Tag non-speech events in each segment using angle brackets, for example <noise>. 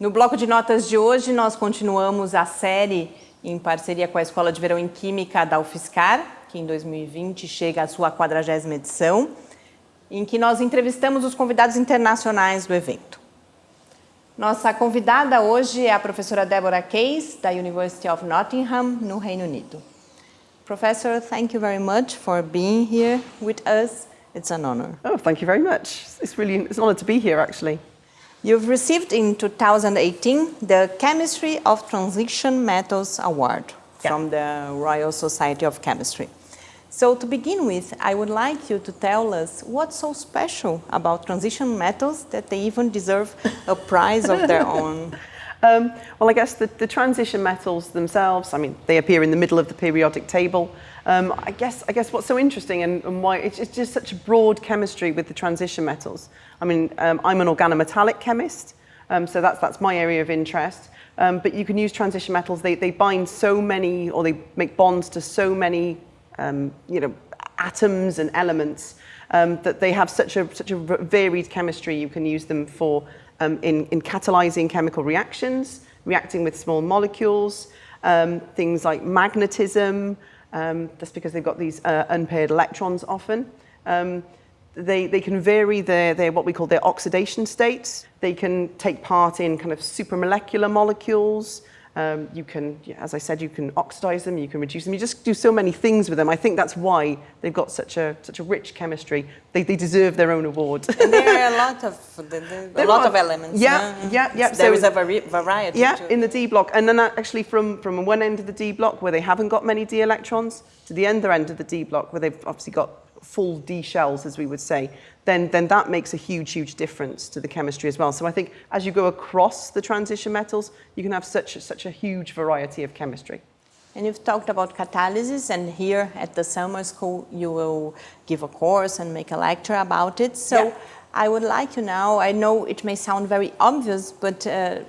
No bloco de notas de hoje, nós continuamos a série em parceria com a Escola de Verão em Química da UFSCar, que em 2020 chega à sua 40ª edição, em que nós entrevistamos os convidados internacionais do evento. Nossa convidada hoje é a professora Deborah Case, da University of Nottingham, no Reino Unido. Professor, thank you very much for being here with us. It's an honor. Oh, thank you very much. It's really it's an honor to be here, actually. You've received in 2018 the Chemistry of Transition Metals Award yeah. from the Royal Society of Chemistry. So to begin with, I would like you to tell us what's so special about transition metals that they even deserve a prize of their <laughs> own. Um, well, I guess the, the, transition metals themselves, I mean, they appear in the middle of the periodic table. Um, I, guess, I guess what's so interesting and, and why it's, it's, just such a broad chemistry with the transition metals. I mean, um, I'm an organometallic chemist, um, so that's, that's my area of interest. Um, but you can use transition metals, they, they bind so many, or they make bonds to so many um, you know, atoms and elements um, that they have such a, such a varied chemistry. You can use them for um, in, in catalyzing chemical reactions, reacting with small molecules, um, things like magnetism, um, that's because they've got these uh, unpaired electrons often. Um, they, they can vary their, their, what we call their oxidation states. They can take part in kind of supramolecular molecules, um, you can, as I said, you can oxidize them, you can reduce them. You just do so many things with them. I think that's why they've got such a such a rich chemistry. They, they deserve their own award. and there are a lot of <laughs> a lot of elements. Yeah, no? yeah, yeah. So there is a variety. Yeah, too. in the D block, and then actually from from one end of the D block where they haven't got many D electrons to the other end of the D block where they've obviously got full D shells, as we would say, then, then that makes a huge, huge difference to the chemistry as well. So I think as you go across the transition metals, you can have such, such a huge variety of chemistry. And you've talked about catalysis, and here at the summer school, you will give a course and make a lecture about it. So yeah. I would like you now, I know it may sound very obvious, but uh,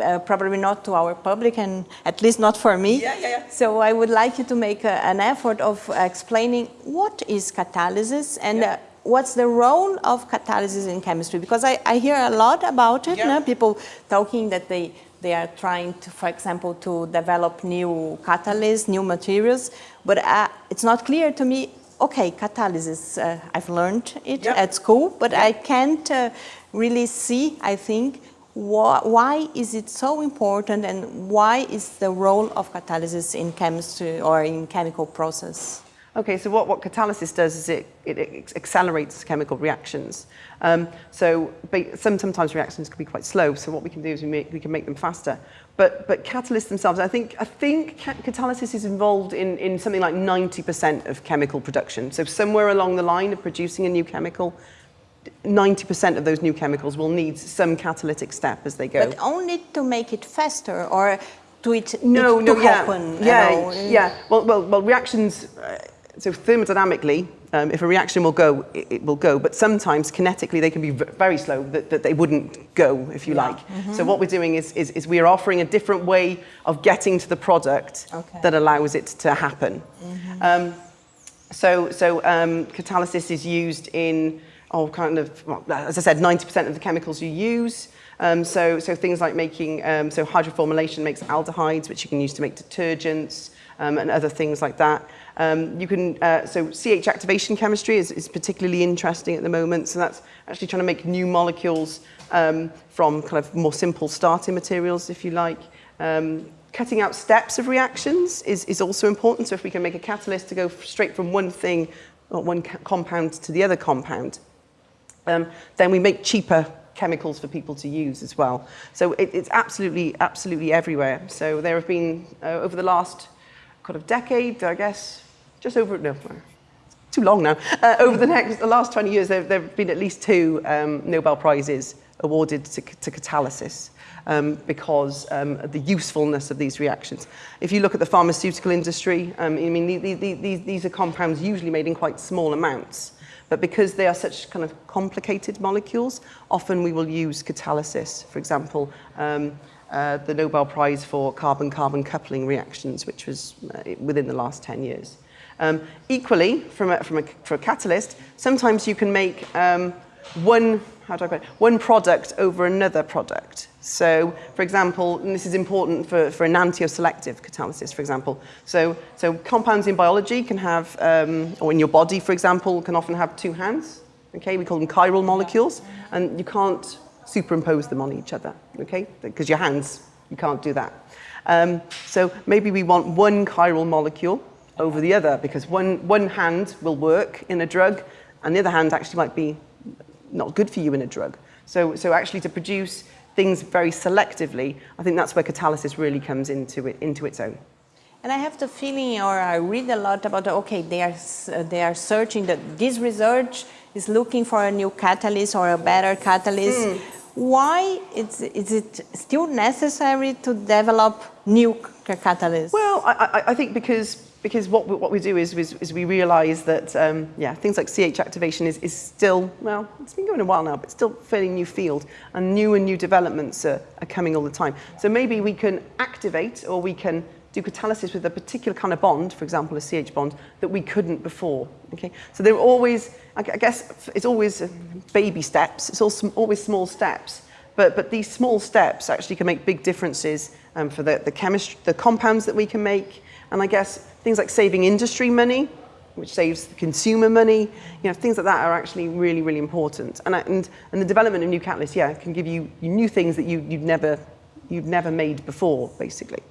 uh, probably not to our public and at least not for me. Yeah, yeah, yeah. So I would like you to make a, an effort of explaining what is catalysis and uh, what's the role of catalysis in chemistry? Because I, I hear a lot about it, yeah. people talking that they, they are trying to, for example, to develop new catalysts, new materials, but uh, it's not clear to me, okay, catalysis, uh, I've learned it yep. at school, but yep. I can't uh, really see, I think, wh why is it so important and why is the role of catalysis in chemistry or in chemical process? Okay, so what, what catalysis does is it, it, it accelerates chemical reactions. Um, so some, sometimes reactions can be quite slow, so what we can do is we, make, we can make them faster. But, but catalysts themselves, I think, I think catalysis is involved in, in something like 90% of chemical production. So somewhere along the line of producing a new chemical, 90% of those new chemicals will need some catalytic step as they go. But only to make it faster or to it, no, it no, to yeah, happen? Yeah, yeah. Well, well, well reactions... Uh, so thermodynamically, um, if a reaction will go, it, it, will go, but sometimes kinetically they can be very slow, that, that they wouldn't go, if you yeah. like. Mm -hmm. So what we're doing is, is, is we are offering a different way of getting to the product okay. that allows it to happen. Mm -hmm. um, so so um, catalysis is used in, oh, kind of, well, as I said, 90% of the chemicals you use. Um, so, so things like making, um, so hydroformylation makes aldehydes, which you can use to make detergents um, and other things like that. Um, you can, uh, so CH activation chemistry is, is particularly interesting at the moment. So that's actually trying to make new molecules um, from kind of more simple starting materials, if you like. Um, cutting out steps of reactions is, is also important. So if we can make a catalyst to go straight from one thing, or one compound to the other compound, um, then we make cheaper chemicals for people to use as well. So it, it's absolutely, absolutely everywhere. So there have been, uh, over the last kind of decade, I guess, just over, no, too long now. Uh, over the next, the last 20 years, there, there have been at least two um, Nobel Prizes awarded to, to catalysis um, because um, of the usefulness of these reactions. If you look at the pharmaceutical industry, um, I mean, the, the, the, these, these are compounds usually made in quite small amounts. But because they are such kind of complicated molecules, often we will use catalysis. For example, um, uh, the Nobel Prize for carbon-carbon coupling reactions, which was uh, within the last 10 years. Um, equally, from a, from a, for a catalyst, sometimes you can make um, one, how do I put it, one product over another product. So, for example, and this is important for, for enantioselective catalysis, for example. So, so compounds in biology can have, um, or in your body, for example, can often have two hands. Okay, we call them chiral molecules, and you can't superimpose them on each other. Okay, because your hands, you can't do that. Um, so maybe we want one chiral molecule over the other because one, one hand will work in a drug and the other hand actually might be not good for you in a drug. So, so actually to produce things very selectively, I think that's where catalysis really comes into, it, into its own. And I have the feeling, or I read a lot about, okay, they are, uh, they are searching, that this research is looking for a new catalyst or a better catalyst. Mm. Why is, is it still necessary to develop new catalysts? Well, I, I think because because what we, what we do is, is, is we realize that, um, yeah, things like CH activation is, is still, well, it's been going a while now, but still fairly new field, and new and new developments are, are coming all the time. So maybe we can activate or we can do catalysis with a particular kind of bond, for example, a CH bond, that we couldn't before. Okay, so they're always, I guess, it's always baby steps. It's always small steps, but but these small steps actually can make big differences um, for the the chemistry, the compounds that we can make, and I guess things like saving industry money, which saves the consumer money, you know, things like that are actually really, really important. And, and, and the development of new catalysts, yeah, can give you new things that you, you'd, never, you'd never made before, basically.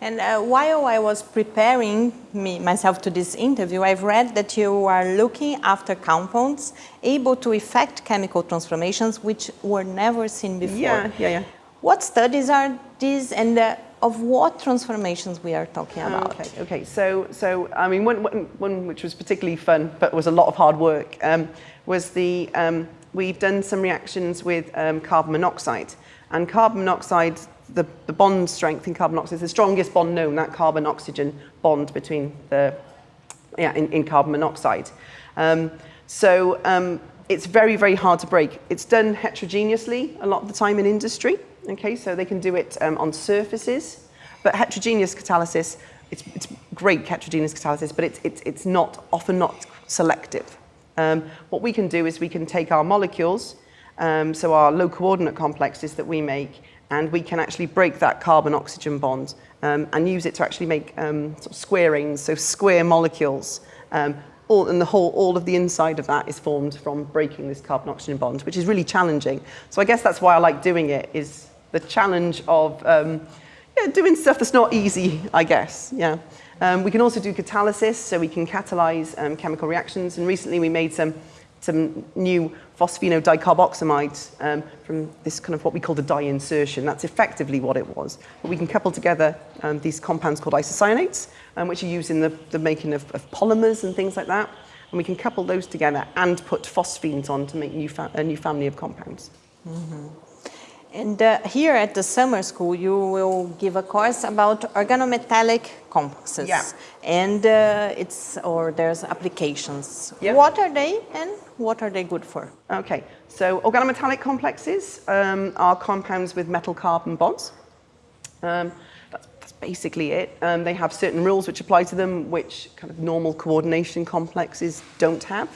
And uh, while I was preparing me, myself to this interview, I've read that you are looking after compounds able to effect chemical transformations which were never seen before. Yeah, yeah, yeah. What studies are these and uh, of what transformations we are talking about. Okay, okay. So, so I mean, one, one, one which was particularly fun, but was a lot of hard work, um, was the, um, we've done some reactions with um, carbon monoxide. And carbon monoxide, the, the bond strength in carbon monoxide is the strongest bond known, that carbon-oxygen bond between the, yeah, in, in carbon monoxide. Um, so um, it's very, very hard to break. It's done heterogeneously a lot of the time in industry. Okay, so they can do it um, on surfaces, but heterogeneous catalysis, it's, it's great heterogeneous catalysis, but it's, it's, it's not, often not selective. Um, what we can do is we can take our molecules, um, so our low coordinate complexes that we make, and we can actually break that carbon-oxygen bond um, and use it to actually make um, sort of so square molecules. Um, all, and the whole, all of the inside of that is formed from breaking this carbon-oxygen bond, which is really challenging. So I guess that's why I like doing it, is the challenge of um, yeah, doing stuff that's not easy, I guess. Yeah. Um, we can also do catalysis, so we can catalyze um, chemical reactions. And recently we made some, some new phosphinodicarboxamides um, from this kind of what we call the di-insertion. That's effectively what it was. But we can couple together um, these compounds called isocyanates, um, which are used in the, the making of, of polymers and things like that. And we can couple those together and put phosphines on to make new a new family of compounds. Mm -hmm. And uh, here at the summer school, you will give a course about organometallic complexes. Yeah. And uh, it's, or there's applications. Yeah. What are they and what are they good for? Okay, so organometallic complexes um, are compounds with metal carbon bonds. Um, that's, that's, basically it. Um, they have certain rules which apply to them, which kind of normal coordination complexes don't have.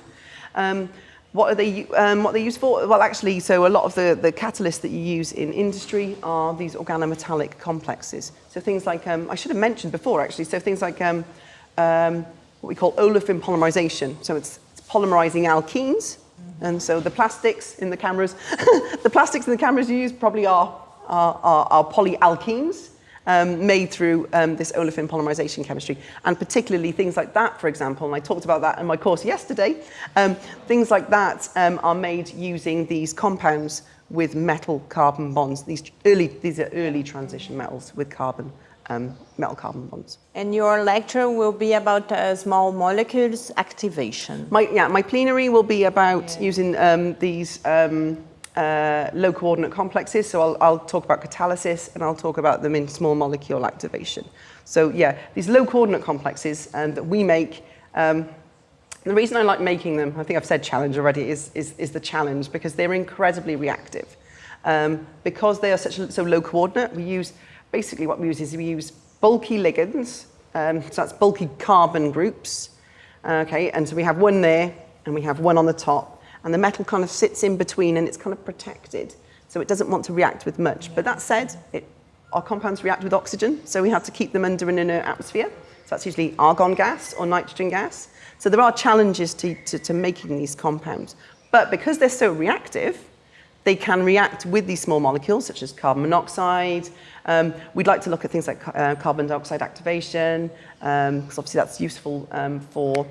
What are they, um, what they use for? Well, actually, so a lot of the, the catalysts that you use in industry are these organometallic complexes. So things like, um, I should have mentioned before, actually, so things like um, um, what we call olefin polymerization. So it's, it's polymerizing alkenes. And so the plastics in the cameras, <laughs> the plastics in the cameras you use probably are, are, are, are polyalkenes um, made through um, this olefin polymerization chemistry. And particularly things like that, for example, and I talked about that in my course yesterday, um, things like that um, are made using these compounds with metal carbon bonds. These, early, these are early transition metals with carbon um, metal carbon bonds. And your lecture will be about uh, small molecules activation. My, yeah, my plenary will be about yeah. using um, these um, uh, low coordinate complexes. So I'll, I'll talk about catalysis and I'll talk about them in small molecule activation. So yeah, these low coordinate complexes um, that we make, um, the reason I like making them, I think I've said challenge already, is, is, is the challenge because they're incredibly reactive. Um, because they are such so low coordinate, we use, basically what we use is we use bulky ligands, um, so that's bulky carbon groups, okay, and so we have one there and we have one on the top, and the metal kind of sits in between and it's kind of protected. So it doesn't want to react with much. But that said, it, our compounds react with oxygen, so we have to keep them under an inert atmosphere. So that's usually argon gas or nitrogen gas. So there are challenges to, to, to making these compounds. But because they're so reactive, they can react with these small molecules, such as carbon monoxide. Um, we'd like to look at things like uh, carbon dioxide activation, because um, obviously that's useful um, for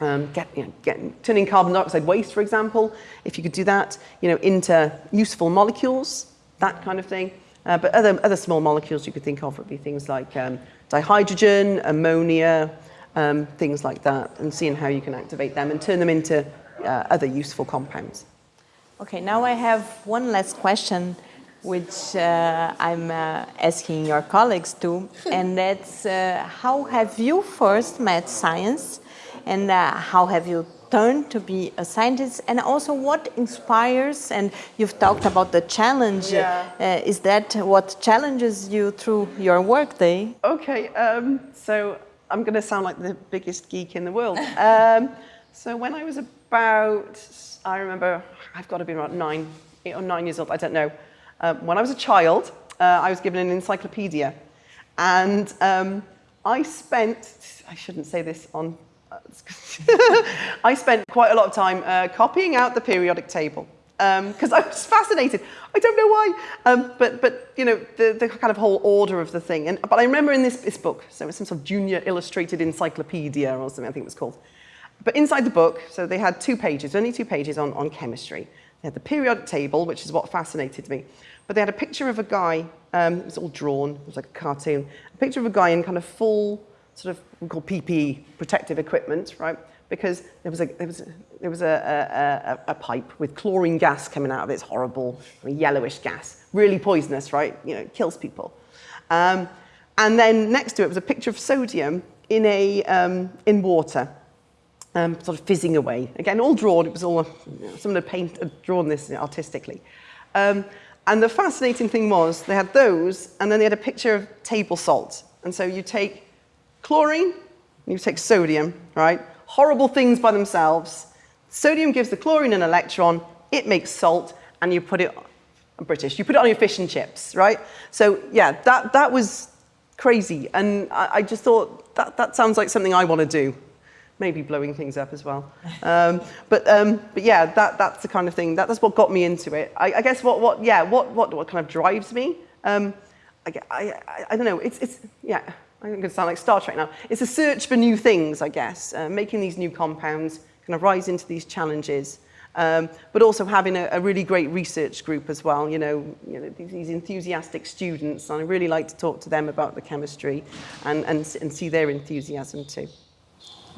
um, get, you know, get, turning carbon dioxide waste, for example, if you could do that, you know, into useful molecules, that kind of thing. Uh, but other, other small molecules you could think of would be things like um, dihydrogen, ammonia, um, things like that, and seeing how you can activate them and turn them into uh, other useful compounds. Okay, now I have one last question, which uh, I'm uh, asking your colleagues too, and that's uh, how have you first met science and uh, how have you turned to be a scientist? And also what inspires and you've talked about the challenge yeah. uh, is that what challenges you through your workday okay um, so i'm going to sound like the biggest geek in the world. <laughs> Um, so when i was about i remember i've got to be about nine eight or nine years old i don't know. Um, when i was a child uh, i was given an encyclopedia. And um, i spent i shouldn't say this on I spent quite a lot of time uh, copying out the periodic table because um, I was fascinated. I don't know why, um, but but you know the, the kind of whole order of the thing. And but I remember in this, this book, so it was some sort of junior illustrated encyclopedia or something I think it was called. But inside the book, so they had two pages, only two pages on, on chemistry. They had the periodic table, which is what fascinated me. But they had a picture of a guy, um, it was all drawn, it was like a cartoon, a picture of a guy in kind of full sort of we call PPE, protective equipment, right? Because there was a, there was a, there was a, a, a pipe with chlorine gas coming out of it. It's horrible, yellowish gas, really poisonous, right? You know, it kills people. Um, and then next to it was a picture of sodium in, a, um, in water, um, sort of fizzing away. Again, all drawn. It was all, you know, had, paint, had drawn this artistically. Um, and the fascinating thing was they had those, and then they had a picture of table salt. And so you take Chlorine, you take sodium, right? Horrible things by themselves. Sodium gives the chlorine an electron, it makes salt, and you put it, I'm British, you put it on your fish and chips, right? So yeah, that, that was crazy. And I, I just thought, that, that sounds like something I want to do. Maybe blowing things up as well. <laughs> Um, but, um, but yeah, that, that's the kind of thing, that, that's what got me into it. I, I guess what, what, yeah, what, what, what kind of drives me? Um, I, I, I don't know, it's, it's, yeah. I'm going to sound like Star Trek now. It's a search for new things, I guess, uh, making these new compounds, kind of rise into these challenges, um, but also having a, a really great research group as well, you know, you know these, these enthusiastic students, and I really like to talk to them about the chemistry and, and, and see their enthusiasm too.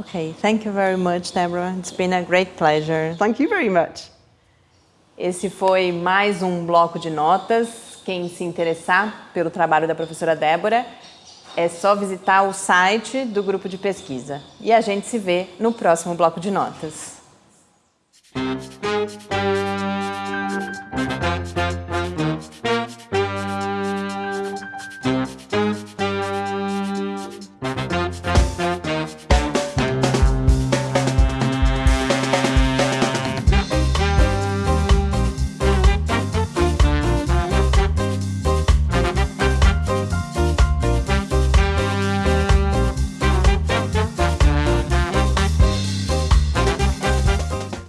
Okay, thank you very much, Deborah. It's been a great pleasure. Thank you very much. Esse foi mais um bloco de notas. Quem se interessar pelo trabalho da professora Débora, é só visitar o site do grupo de pesquisa. E a gente se vê no próximo bloco de notas.